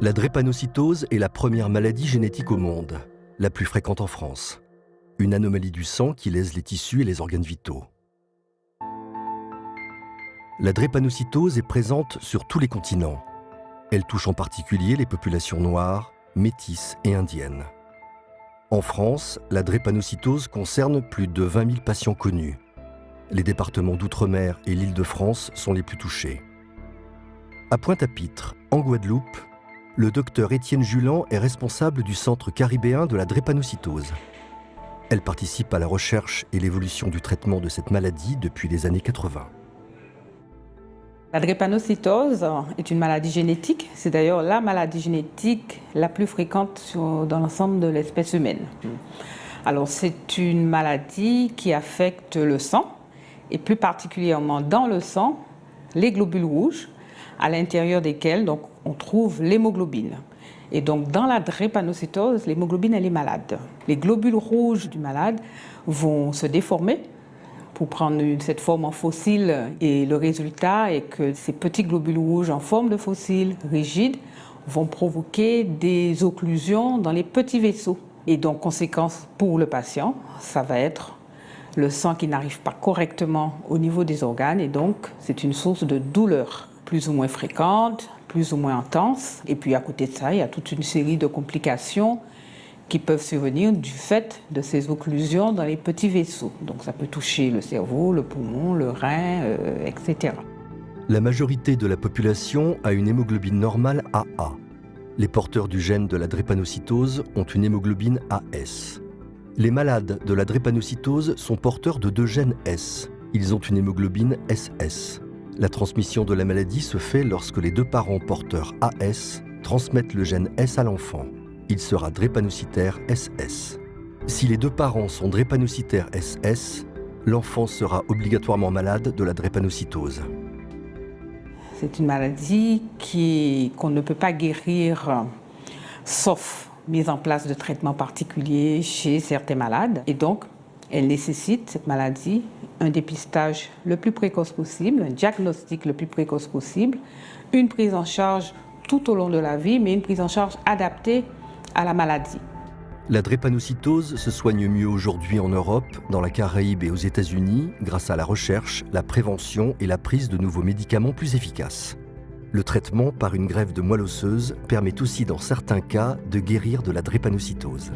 La drépanocytose est la première maladie génétique au monde, la plus fréquente en France. Une anomalie du sang qui lèse les tissus et les organes vitaux. La drépanocytose est présente sur tous les continents. Elle touche en particulier les populations noires, métisses et indiennes. En France, la drépanocytose concerne plus de 20 000 patients connus. Les départements d'outre-mer et l'Île-de-France sont les plus touchés. À Pointe-à-Pitre, en Guadeloupe, le docteur Étienne Julan est responsable du Centre caribéen de la drépanocytose. Elle participe à la recherche et l'évolution du traitement de cette maladie depuis les années 80. La drépanocytose est une maladie génétique. C'est d'ailleurs la maladie génétique la plus fréquente dans l'ensemble de l'espèce humaine. Alors c'est une maladie qui affecte le sang et plus particulièrement dans le sang les globules rouges à l'intérieur desquels donc, on trouve l'hémoglobine. Et donc dans la drépanocytose, l'hémoglobine elle est malade. Les globules rouges du malade vont se déformer pour prendre cette forme en fossile et le résultat est que ces petits globules rouges en forme de fossile rigides vont provoquer des occlusions dans les petits vaisseaux. Et donc conséquence pour le patient, ça va être le sang qui n'arrive pas correctement au niveau des organes et donc c'est une source de douleur plus ou moins fréquente, plus ou moins intense. Et puis à côté de ça, il y a toute une série de complications qui peuvent survenir du fait de ces occlusions dans les petits vaisseaux. Donc ça peut toucher le cerveau, le poumon, le rein, euh, etc. La majorité de la population a une hémoglobine normale AA. Les porteurs du gène de la drépanocytose ont une hémoglobine AS. Les malades de la drépanocytose sont porteurs de deux gènes S. Ils ont une hémoglobine SS. La transmission de la maladie se fait lorsque les deux parents porteurs AS transmettent le gène S à l'enfant. Il sera drépanocytaire SS. Si les deux parents sont drépanocytaires SS, l'enfant sera obligatoirement malade de la drépanocytose. C'est une maladie qu'on ne peut pas guérir sauf mise en place de traitements particuliers chez certains malades. Et donc, elle nécessite, cette maladie, un dépistage le plus précoce possible, un diagnostic le plus précoce possible, une prise en charge tout au long de la vie, mais une prise en charge adaptée à la maladie. La drépanocytose se soigne mieux aujourd'hui en Europe, dans la Caraïbe et aux États-Unis grâce à la recherche, la prévention et la prise de nouveaux médicaments plus efficaces. Le traitement par une grève de moelle osseuse permet aussi dans certains cas de guérir de la drépanocytose.